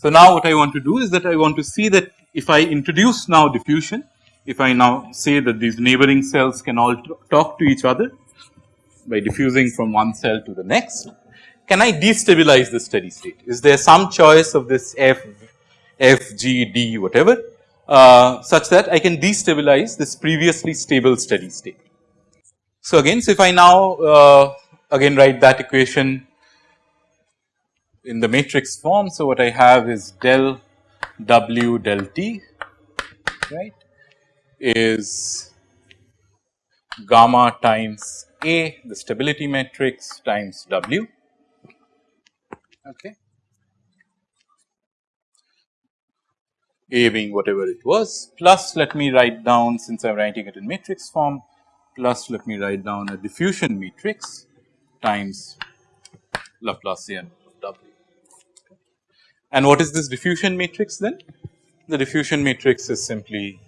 So, now what I want to do is that I want to see that if I introduce now diffusion, if I now say that these neighboring cells can all talk to each other by diffusing from one cell to the next, can I destabilize the steady state? Is there some choice of this f, f, g, d whatever uh, such that I can destabilize this previously stable steady state. So, again so if I now uh, again write that equation in the matrix form. So, what I have is del w del t right is gamma times A the stability matrix times W okay. A being whatever it was plus let me write down since I am writing it in matrix form plus let me write down a diffusion matrix times Laplacian of W. and what is this diffusion matrix then? The diffusion matrix is simply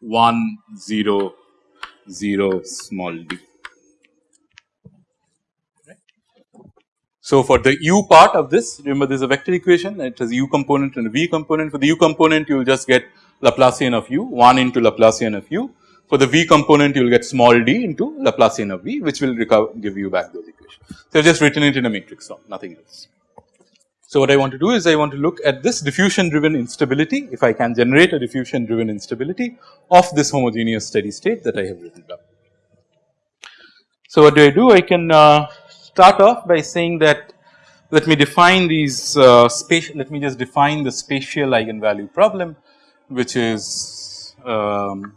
1 0 0 small d. So, for the u part of this remember there is a vector equation it has u component and a v component for the u component you will just get Laplacian of u 1 into Laplacian of u for the v component you will get small d into Laplacian of v which will recover give you back those equations. So, I have just written it in a matrix form nothing else. So, what I want to do is I want to look at this diffusion driven instability if I can generate a diffusion driven instability of this homogeneous steady state that I have written down. So, what do I do? I can uh, start off by saying that let me define these uh, spatial let me just define the spatial eigenvalue problem which is um,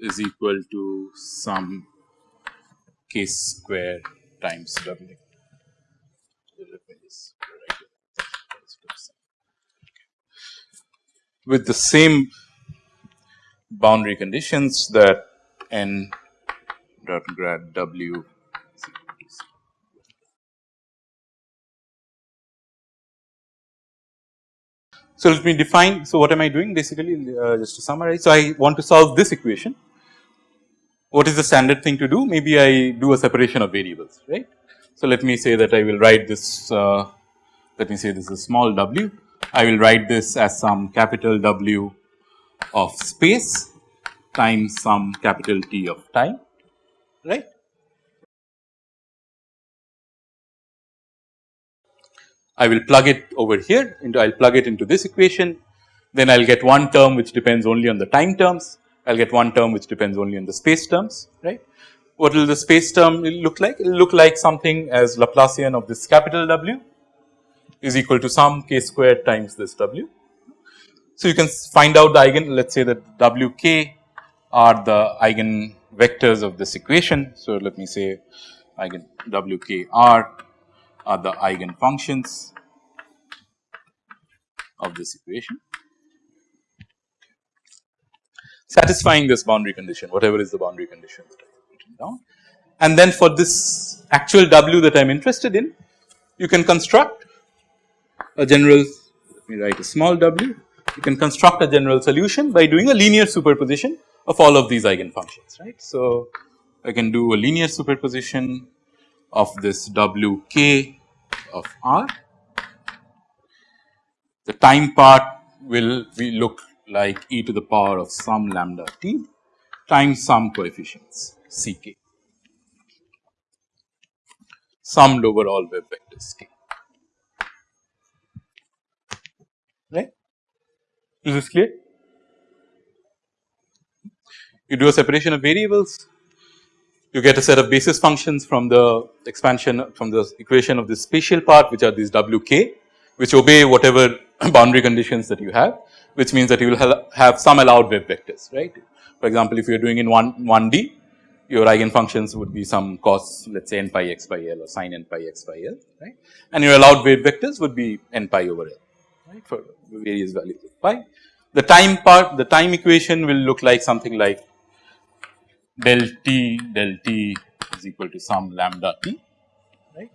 is equal to some k square times w. With the same boundary conditions that n dot grad w So, let me define. So, what am I doing basically uh, just to summarize. So, I want to solve this equation what is the standard thing to do? Maybe I do a separation of variables, right. So, let me say that I will write this, uh, let me say this is small w. I will write this as some capital W of space times some capital T of time, right. I will plug it over here into I will plug it into this equation, then I will get one term which depends only on the time terms I will get one term which depends only on the space terms, right. What will the space term look like? It will look like something as Laplacian of this capital W is equal to some k squared times this W. So, you can find out the eigen let us say that W k are the eigen vectors of this equation. So, let me say eigen W k r are the eigen functions of this equation satisfying this boundary condition whatever is the boundary condition that I have written down. And then for this actual W that I am interested in you can construct a general let me write a small w you can construct a general solution by doing a linear superposition of all of these eigenfunctions right. So, I can do a linear superposition of this w k of r the time part will we look like e to the power of some lambda t times some coefficients c k summed over all wave vectors k right. Is this clear? You do a separation of variables, you get a set of basis functions from the expansion from the equation of the spatial part which are these w k which obey whatever boundary conditions that you have which means that you will have some allowed wave vectors right. For example, if you are doing in 1 1 D your eigenfunctions would be some cos let us say n pi x by L or sin n pi x by L right and your allowed wave vectors would be n pi over L right for various values of pi. The time part the time equation will look like something like del t del t is equal to some lambda t right.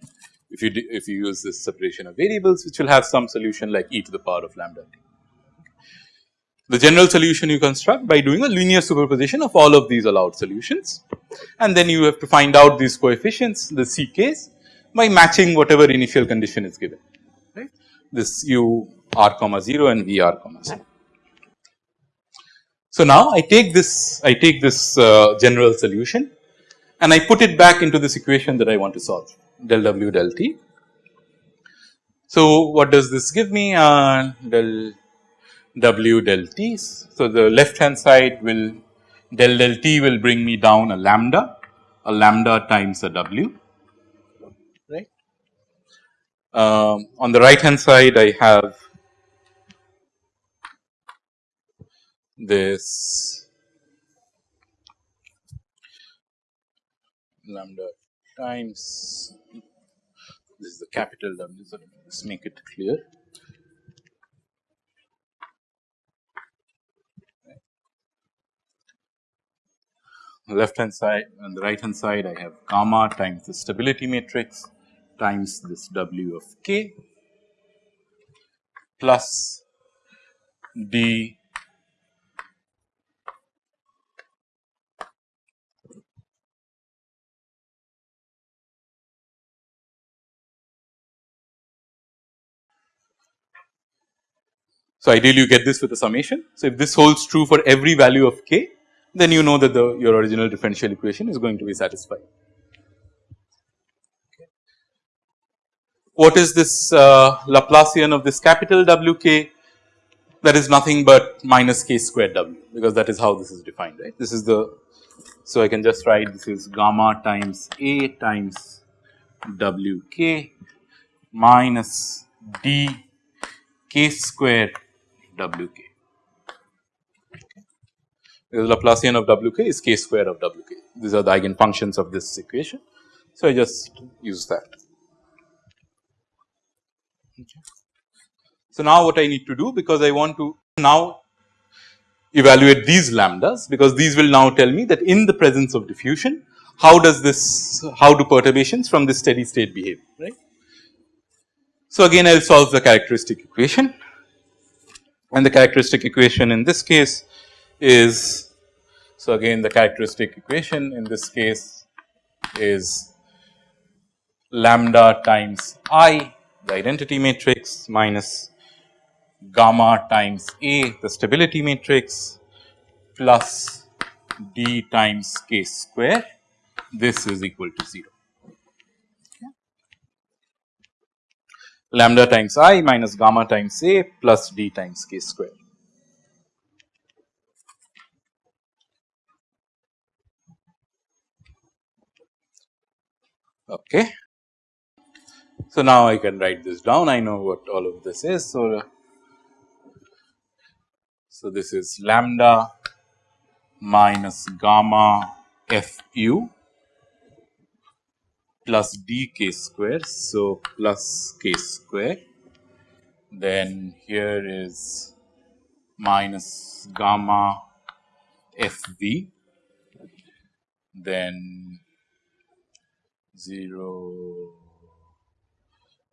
If you if you use this separation of variables which will have some solution like e to the power of lambda t. The general solution you construct by doing a linear superposition of all of these allowed solutions and then you have to find out these coefficients the C case by matching whatever initial condition is given right this u r comma 0 and v r comma 0. So, now I take this I take this uh, general solution and I put it back into this equation that I want to solve del w del t. So, what does this give me uh, del w del t. So, the left hand side will del del t will bring me down a lambda a lambda times a w right. Um, on the right hand side I have this lambda times this is the capital W. So, let's make it clear. left hand side on the right hand side I have gamma times the stability matrix times this W of k plus d So, ideally you get this with a summation. So, if this holds true for every value of k, then you know that the your original differential equation is going to be satisfied. What is this uh, Laplacian of this capital W k? That is nothing but minus k squared W because that is how this is defined right. This is the so I can just write this is gamma times A times W k minus d k square W k. Because Laplacian of W k is k square of W k. These are the eigenfunctions of this equation. So, I just use that. Okay. So, now what I need to do because I want to now evaluate these lambdas because these will now tell me that in the presence of diffusion how does this how do perturbations from this steady state behave right. So, again I will solve the characteristic equation and the characteristic equation in this case is so again the characteristic equation in this case is lambda times i the identity matrix minus gamma times a the stability matrix plus d times k square this is equal to 0. Lambda times i minus gamma times a plus d times k square. Okay. So, now I can write this down I know what all of this is. So, so this is lambda minus gamma f u plus d k square. So, plus k square then here is minus gamma f v then 0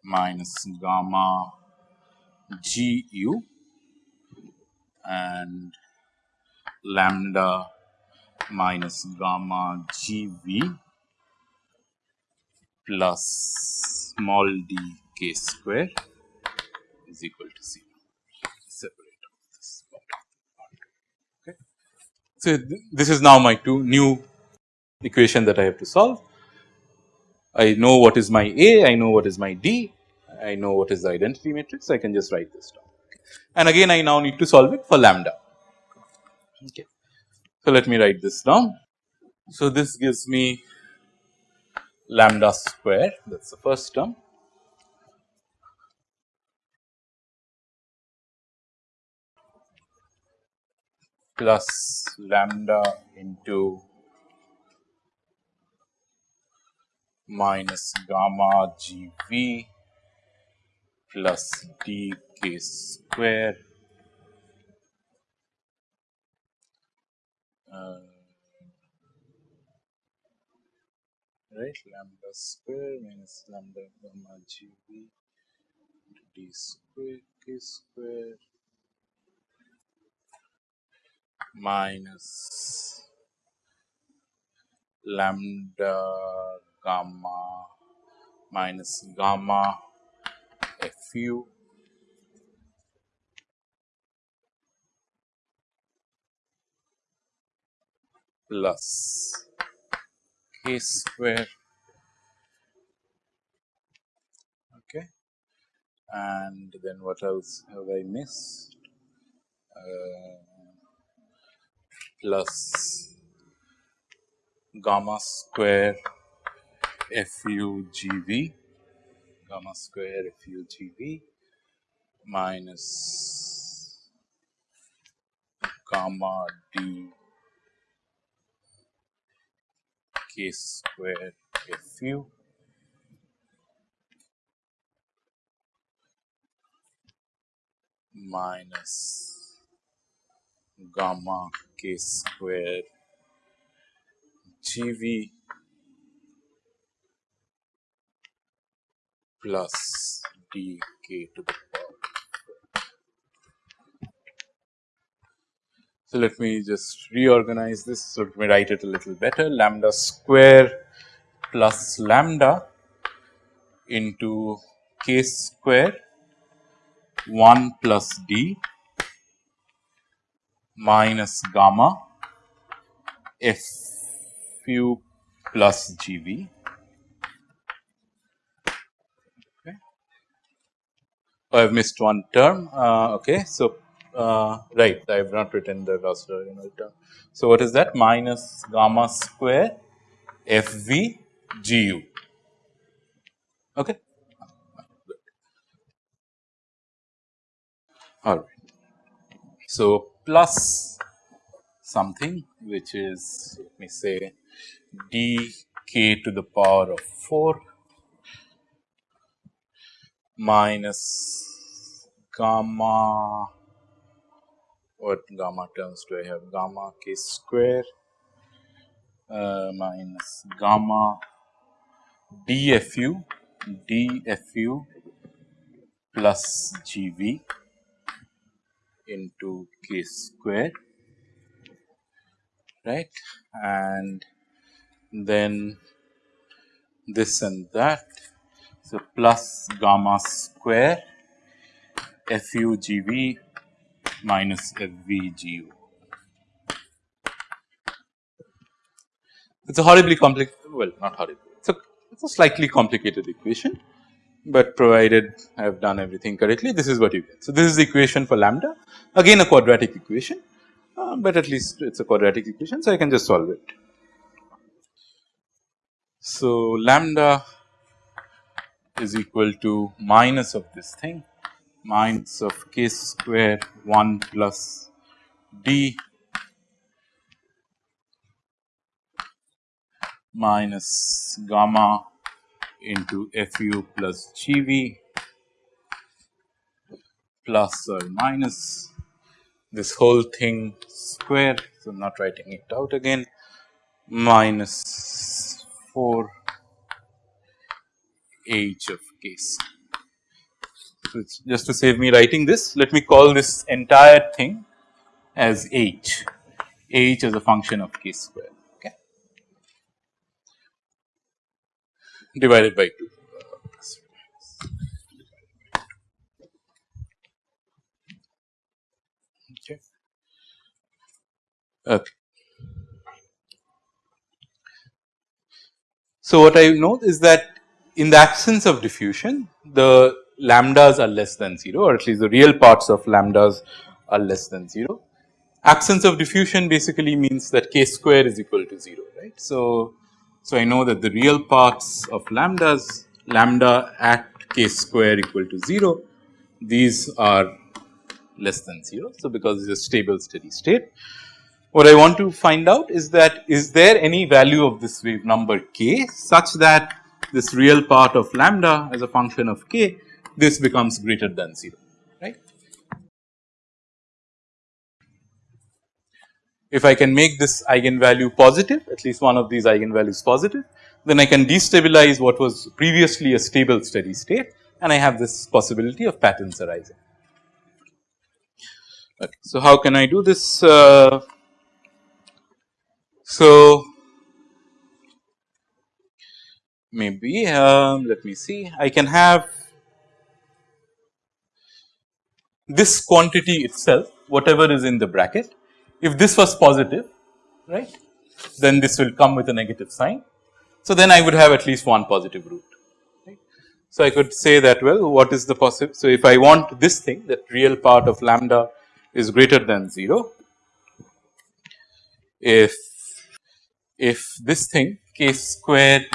minus gamma g u and lambda minus gamma g v plus small d k square is equal to 0. Separate this part. Okay. So, th this is now my two new equation that I have to solve. I know what is my A, I know what is my D, I know what is the identity matrix, I can just write this down. And again I now need to solve it for lambda. Okay. So, let me write this down. So, this gives me lambda square. That is the first term. Plus lambda into minus gamma g v plus d k square. Uh, right? Lambda square minus lambda gamma gv d square k square minus lambda gamma minus gamma fu plus k square. Okay. And then what else have I missed? Uh, plus gamma square FUGV gamma square FUGV minus gamma D k square Fu minus gamma k square GV plus dk to the power. So, let me just reorganize this. So, let me write it a little better lambda square plus lambda into k square 1 plus d minus gamma f u plus g v Oh, I have missed one term. Uh, okay, so uh, right, I have not written the last original term. So what is that? Minus gamma square f v g u. Okay. All right. So plus something which is let me say d k to the power of 4 minus gamma what gamma terms do I have? Gamma k square uh, minus gamma dfu dfu plus gv into k square right? And then this and that. So, plus gamma square FUGV minus FVGU. It's a horribly complicated, well not horribly, it's a, it's a slightly complicated equation, but provided I have done everything correctly this is what you get. So, this is the equation for lambda again a quadratic equation, uh, but at least it is a quadratic equation. So, I can just solve it. So, lambda is equal to minus of this thing minus of k square 1 plus d minus gamma into fu plus gv plus or minus this whole thing square. So, I am not writing it out again minus 4 h of k So, just to save me writing this, let me call this entire thing as h, h as a function of k square okay, divided by 2. Okay. okay. So, what I note is that in the absence of diffusion the lambdas are less than 0 or at least the real parts of lambdas are less than 0. Absence of diffusion basically means that k square is equal to 0 right. So, so I know that the real parts of lambdas lambda at k square equal to 0 these are less than 0. So, because it is a stable steady state. What I want to find out is that is there any value of this wave number k such that this real part of lambda as a function of k, this becomes greater than 0, right. if I can make this eigenvalue positive at least one of these eigenvalues positive then I can destabilize what was previously a stable steady state and I have this possibility of patterns arising. Okay. So, how can I do this? Uh, so, maybe um, let me see I can have this quantity itself whatever is in the bracket if this was positive right then this will come with a negative sign. So, then I would have at least one positive root right. So, I could say that well what is the possible. So, if I want this thing that real part of lambda is greater than 0 if if this thing k squared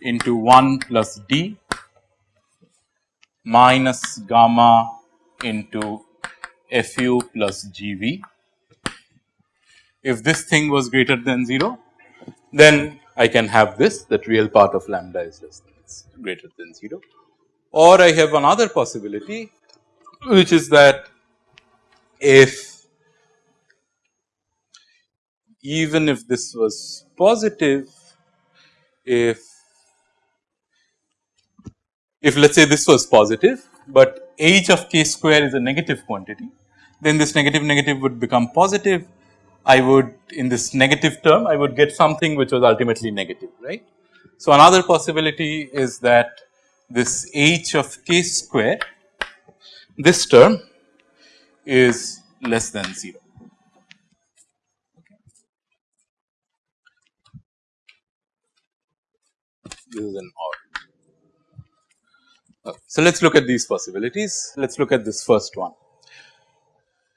into 1 plus d minus gamma into fu plus gv. If this thing was greater than 0, then I can have this that real part of lambda is less than greater than 0 or I have another possibility which is that if even if this was positive if if let us say this was positive, but h of k square is a negative quantity, then this negative negative would become positive. I would in this negative term I would get something which was ultimately negative right. So, another possibility is that this h of k square this term is less than 0. This is an OR. So, let us look at these possibilities. Let us look at this first one.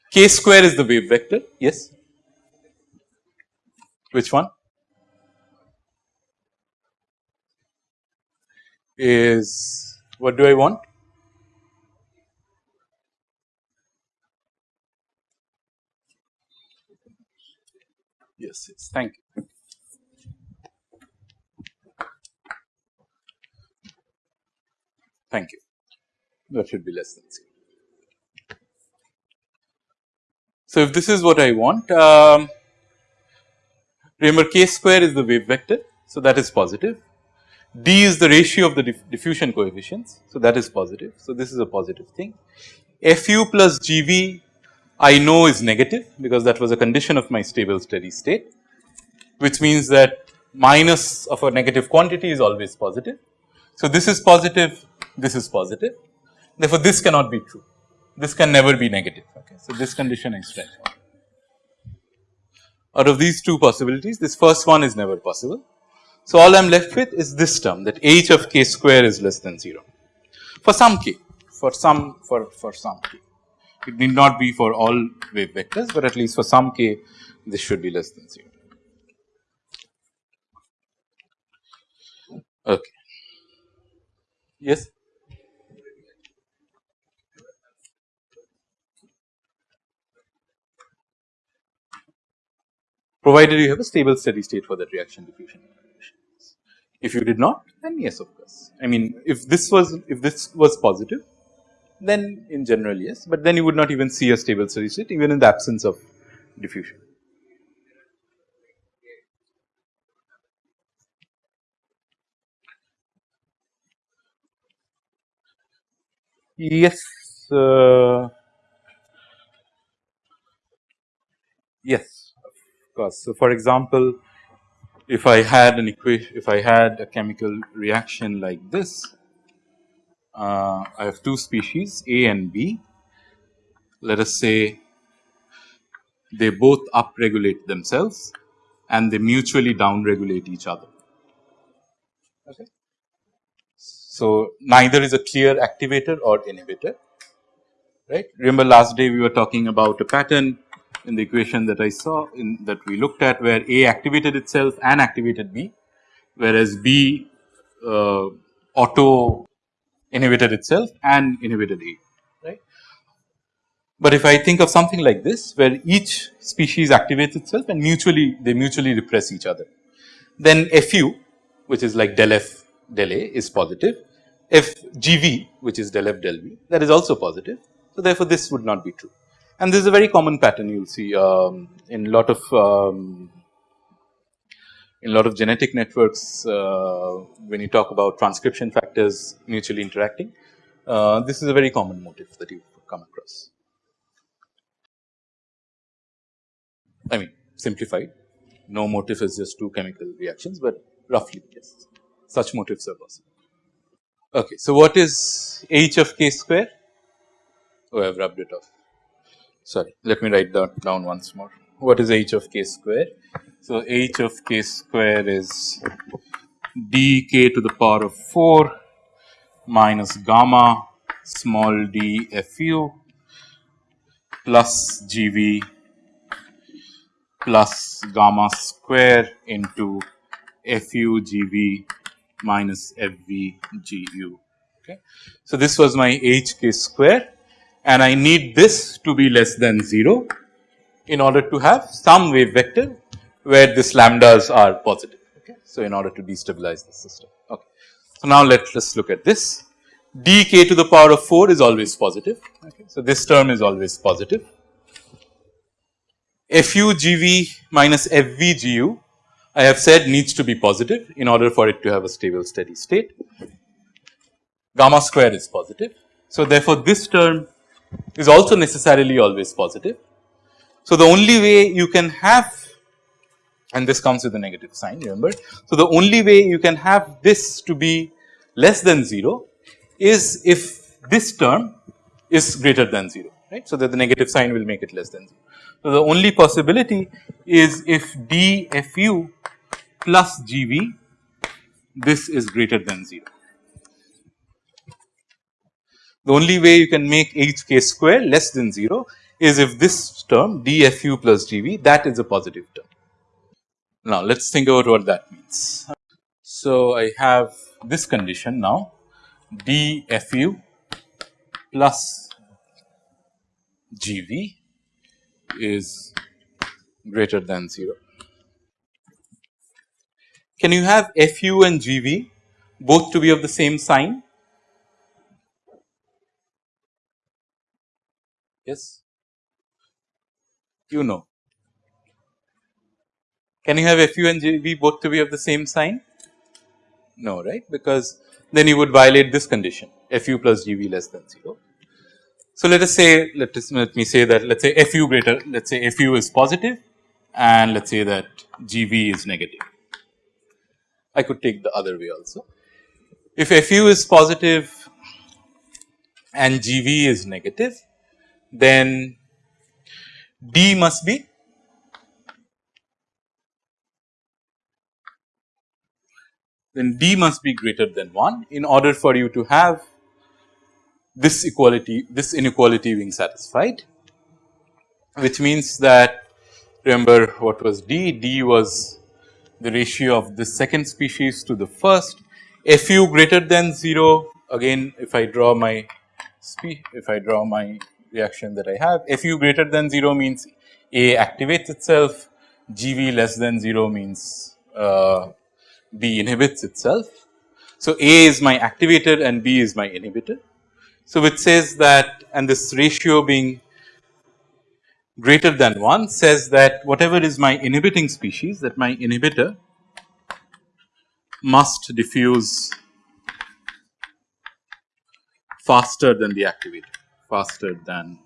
K square is the wave vector, yes. Which one? Is what do I want? Yes, yes, thank you. Thank you. That should be less than 0. So, if this is what I want, um, remember k square is the wave vector. So, that is positive. D is the ratio of the diff diffusion coefficients. So, that is positive. So, this is a positive thing. Fu plus Gv I know is negative because that was a condition of my stable steady state which means that minus of a negative quantity is always positive. So, this is positive, this is positive therefore, this cannot be true, this can never be negative. Okay. So, this condition is stretch. Out of these two possibilities this first one is never possible. So, all I am left with is this term that h of k square is less than 0 for some k for some for, for some k. It need not be for all wave vectors, but at least for some k this should be less than 0. Okay. Yes. Provided you have a stable steady state for that reaction diffusion. equations. If you did not, then yes, of course. I mean, if this was if this was positive, then in general yes, but then you would not even see a stable steady state even in the absence of diffusion. Yes. Uh, yes, So, for example, if I had an equation, if I had a chemical reaction like this, uh, I have two species A and B. Let us say they both upregulate themselves and they mutually downregulate each other. Okay. So, neither is a clear activator or inhibitor right. Remember last day we were talking about a pattern in the equation that I saw in that we looked at where A activated itself and activated B, whereas B uh, auto inhibited itself and inhibited A right. But if I think of something like this where each species activates itself and mutually they mutually repress each other, then Fu which is like del F del A is positive. If GV which is del F del V that is also positive. So, therefore, this would not be true. And this is a very common pattern you will see um, in lot of um, in lot of genetic networks uh, when you talk about transcription factors mutually interacting. Uh, this is a very common motif that you come across. I mean simplified no motif is just two chemical reactions, but roughly yes such motifs are possible. Okay, so what is h of k square? Oh, I have rubbed it off. Sorry, let me write that down once more. What is h of k square? So, h of k square is dk to the power of 4 minus gamma small d fu plus gv plus gamma square into fu gv minus f v g u. Okay. So, this was my h k square and I need this to be less than 0 in order to have some wave vector where these lambdas are positive. Okay. So, in order to destabilize the system. Okay. So, now let us look at this dk to the power of 4 is always positive. Okay. So, this term is always positive fu gv minus fv gu I have said needs to be positive in order for it to have a stable steady state. Gamma square is positive. So, therefore, this term is also necessarily always positive. So, the only way you can have and this comes with a negative sign remember. So, the only way you can have this to be less than 0 is if this term is greater than 0 right. So, that the negative sign will make it less than 0. So, the only possibility is if dfu plus gv this is greater than 0. The only way you can make hk square less than 0 is if this term dfu plus gv that is a positive term. Now, let us think about what that means. So, I have this condition now dfu plus gv is greater than 0. Can you have fu and gv both to be of the same sign? Yes, you know. Can you have fu and gv both to be of the same sign? No, right, because then you would violate this condition fu plus gv less than 0. So, let us say let us let me say that let us say fu greater let us say fu is positive and let us say that gv is negative. I could take the other way also. If fu is positive and gv is negative then d must be then d must be greater than 1 in order for you to have this equality this inequality being satisfied which means that remember what was d? D was the ratio of the second species to the first. Fu greater than 0 again if I draw my if I draw my reaction that I have. Fu greater than 0 means A activates itself GV less than 0 means uh, B inhibits itself. So, A is my activator and B is my inhibitor so, which says that and this ratio being greater than 1 says that whatever is my inhibiting species that my inhibitor must diffuse faster than the activator, faster than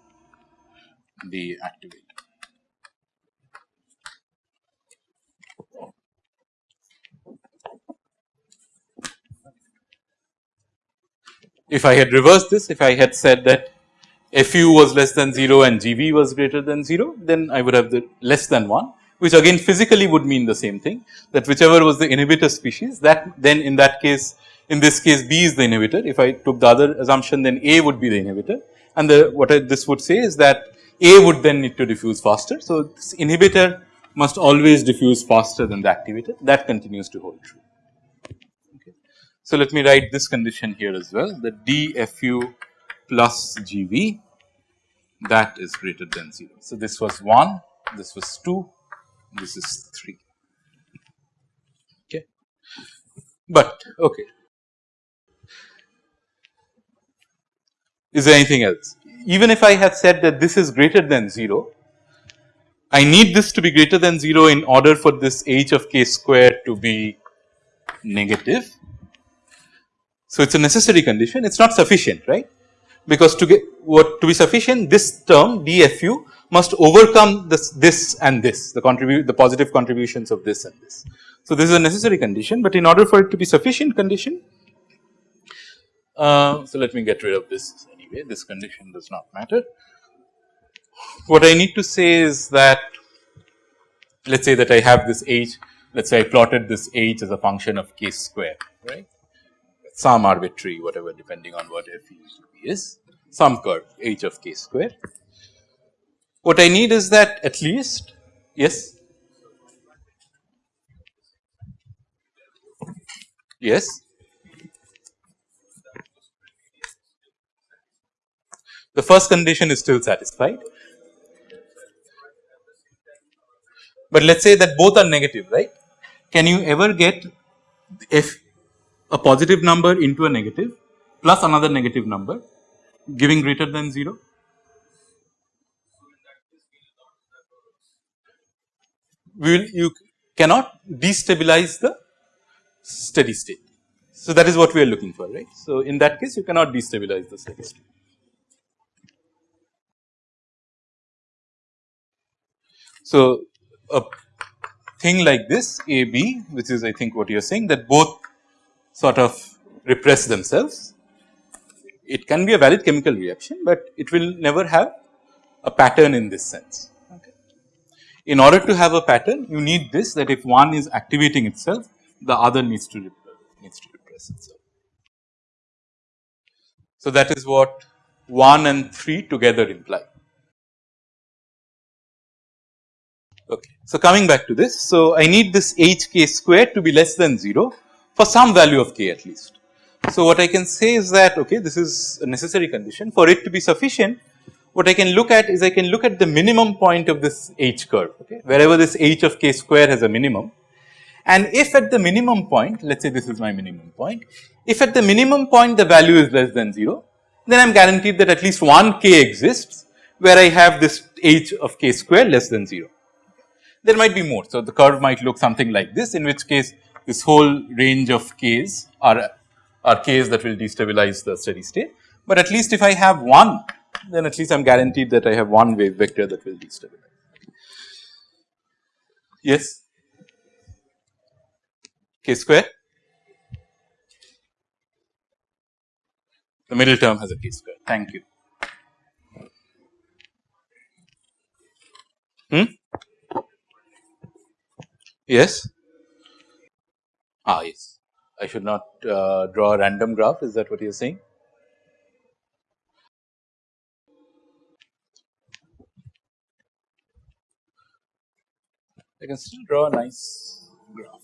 the activator. if I had reversed this, if I had said that fu was less than 0 and gv was greater than 0, then I would have the less than 1 which again physically would mean the same thing that whichever was the inhibitor species that then in that case in this case B is the inhibitor. If I took the other assumption then A would be the inhibitor and the what I, this would say is that A would then need to diffuse faster. So, this inhibitor must always diffuse faster than the activator that continues to hold true. So, let me write this condition here as well the dfu plus gv that is greater than 0. So, this was 1, this was 2, this is 3. Okay. But okay, is there anything else? even if I have said that this is greater than 0, I need this to be greater than 0 in order for this h of k square to be negative. So, it is a necessary condition it is not sufficient right because to get what to be sufficient this term dfu must overcome this this and this the contribute the positive contributions of this and this. So, this is a necessary condition, but in order for it to be sufficient condition uh, so let me get rid of this anyway this condition does not matter. What I need to say is that let us say that I have this h let us say I plotted this h as a function of k square right some arbitrary whatever depending on what f is some curve h of k square. What I need is that at least yes yes the first condition is still satisfied. But let us say that both are negative right can you ever get if a positive number into a negative plus another negative number giving greater than 0? Will you cannot destabilize the steady state. So, that is what we are looking for right. So, in that case you cannot destabilize the steady state. So, a thing like this A B which is I think what you are saying that both sort of repress themselves it can be a valid chemical reaction, but it will never have a pattern in this sense. In order to have a pattern you need this that if one is activating itself the other needs to needs to repress itself. So, that is what 1 and 3 together imply. Okay. So, coming back to this. So, I need this h k square to be less than 0 for some value of k at least. So, what I can say is that okay this is a necessary condition for it to be sufficient what I can look at is I can look at the minimum point of this h curve okay wherever this h of k square has a minimum and if at the minimum point let us say this is my minimum point if at the minimum point the value is less than 0 then I am guaranteed that at least one k exists where I have this h of k square less than 0. There might be more. So, the curve might look something like this in which case this whole range of k's are are k's that will destabilize the steady state. But at least if I have one then at least I am guaranteed that I have one wave vector that will destabilize. Yes, k square. The middle term has a k square. Thank you. Hmm? Yes. Ah, yes. I should not uh, draw a random graph is that what you are saying? I can still draw a nice graph.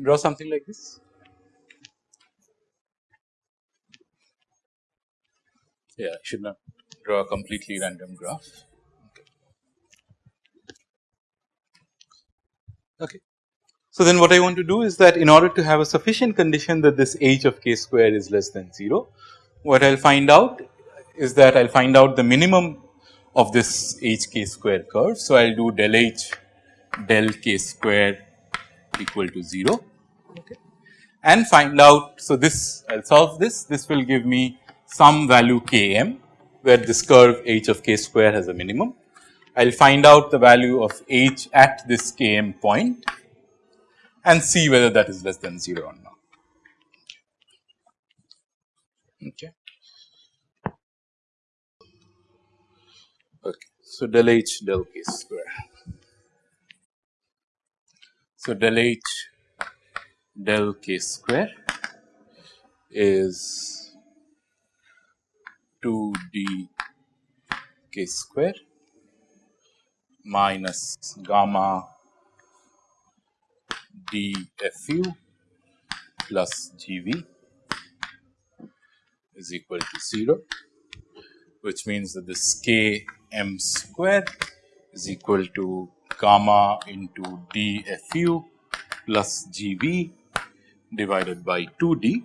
Draw something like this. Yeah, I should not draw a completely random graph. Okay. So, then what I want to do is that in order to have a sufficient condition that this h of k square is less than 0, what I will find out is that I will find out the minimum of this h k square curve. So, I will do del h del k square equal to 0 okay, and find out. So, this I will solve this, this will give me some value k m where this curve h of k square has a minimum I will find out the value of h at this km point and see whether that is less than 0 or not. Okay. Okay. So, del h del k square. So, del h del k square is 2 d k square minus gamma dfu plus gv is equal to 0 which means that this k m square is equal to gamma into dfu plus G V divided by 2 D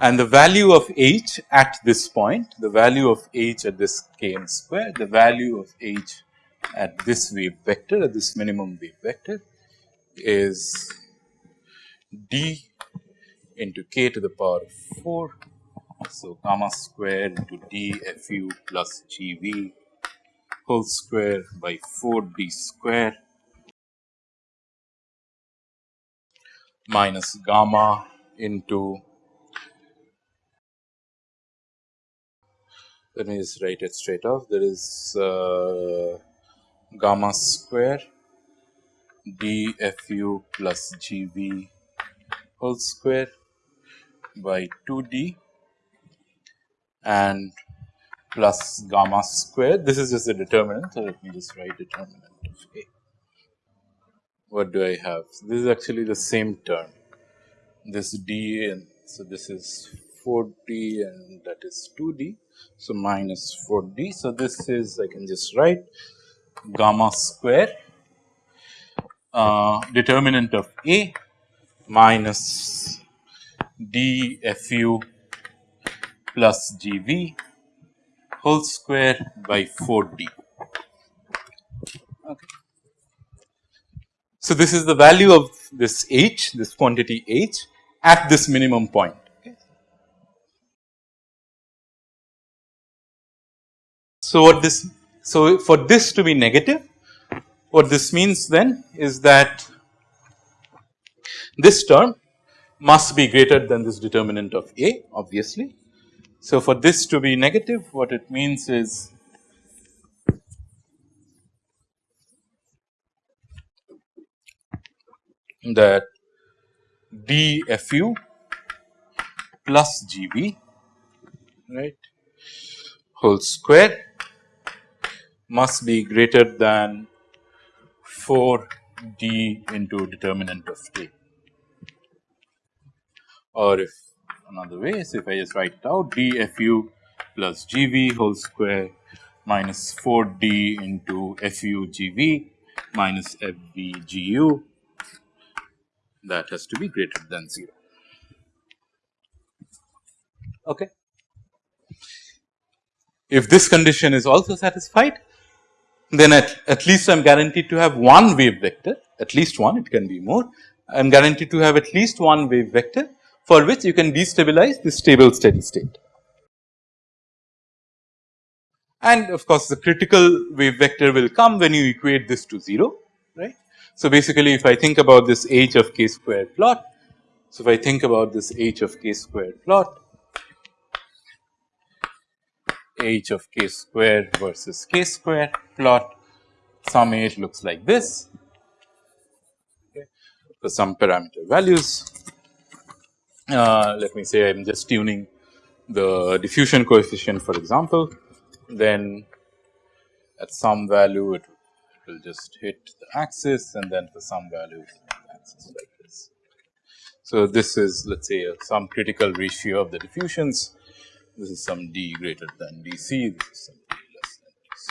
and the value of h at this point, the value of h at this k n square, the value of h at this wave vector at this minimum wave vector is d into k to the power of 4. So, gamma square into d f u plus g v whole square by 4 d square minus gamma into let me just write it straight off there is uh, gamma square dfu plus gv whole square by 2d and plus gamma square. This is just the determinant. So, let me just write determinant of A. What do I have? So, this is actually the same term. This d and so this is 4d and that is 2d. So, minus 4d. So, this is I can just write gamma square uh, determinant of A minus dfu plus gv whole square by 4d. Okay. So, this is the value of this h, this quantity h at this minimum point. So, what this so for this to be negative what this means then is that this term must be greater than this determinant of A obviously. So, for this to be negative what it means is that dfu plus gv right whole square must be greater than 4 d into determinant of t Or if another way is if I just write it out dfu plus gv whole square minus 4 d into fu gv minus fv gu that has to be greater than 0. Okay. If this condition is also satisfied then at, at least I am guaranteed to have one wave vector at least one it can be more I am guaranteed to have at least one wave vector for which you can destabilize the stable steady state. And of course, the critical wave vector will come when you equate this to 0 right. So, basically if I think about this h of k square plot. So, if I think about this h of k square plot h of k square versus k square plot some h looks like this. Okay, for some parameter values. Uh, let me say I am just tuning the diffusion coefficient for example, then at some value it, it will just hit the axis and then for some value axis like this. So, this is let us say some critical ratio of the diffusions. This is some d greater than dc, this is some d less than dc.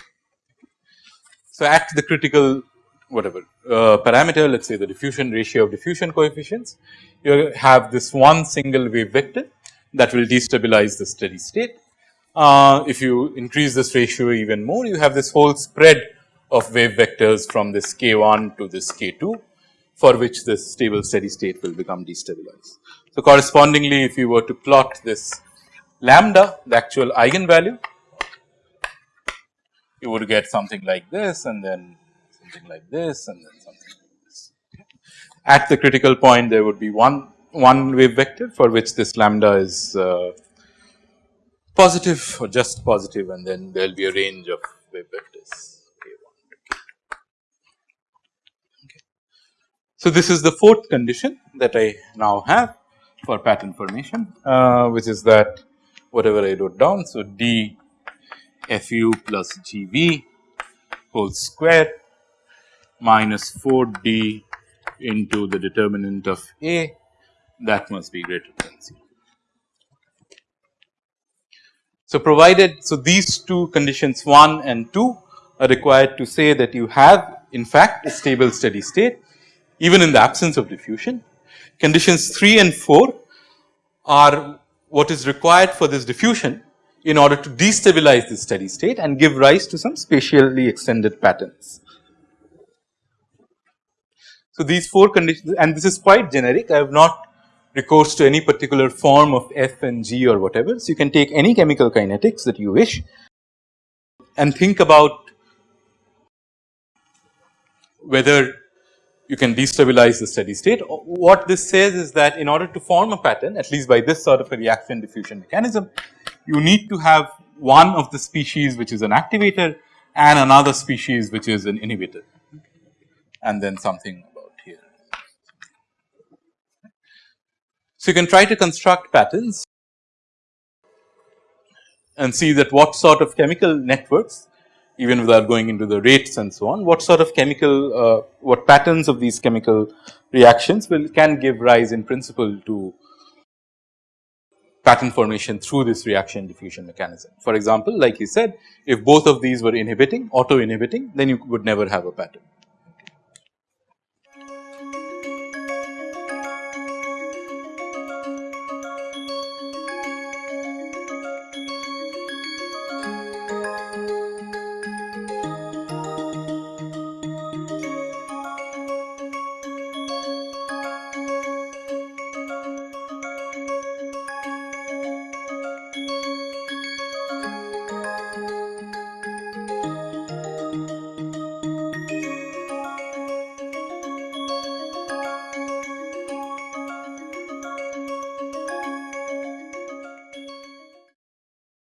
So, at the critical whatever uh, parameter let us say the diffusion ratio of diffusion coefficients, you have this one single wave vector that will destabilize the steady state. Uh, if you increase this ratio even more you have this whole spread of wave vectors from this k 1 to this k 2 for which this stable steady state will become destabilized. So, correspondingly if you were to plot this lambda the actual eigenvalue you would get something like this and then something like this and then something like this. At the critical point there would be one one wave vector for which this lambda is uh, positive or just positive and then there will be a range of wave vectors. So, this is the fourth condition that I now have for pattern formation uh, which is that whatever I wrote down. So, d fu plus g v whole square minus 4 d into the determinant of A that must be greater than 0. So, provided so these two conditions 1 and 2 are required to say that you have in fact a stable steady state even in the absence of diffusion. Conditions 3 and 4 are what is required for this diffusion in order to destabilize the steady state and give rise to some spatially extended patterns. So, these four conditions and this is quite generic I have not recourse to any particular form of F and G or whatever. So, you can take any chemical kinetics that you wish and think about whether you can destabilize the steady state. What this says is that in order to form a pattern at least by this sort of a reaction diffusion mechanism, you need to have one of the species which is an activator and another species which is an inhibitor and then something about here. So, you can try to construct patterns and see that what sort of chemical networks even without going into the rates and so on, what sort of chemical, uh, what patterns of these chemical reactions will can give rise in principle to pattern formation through this reaction diffusion mechanism. For example, like he said, if both of these were inhibiting, auto inhibiting, then you would never have a pattern.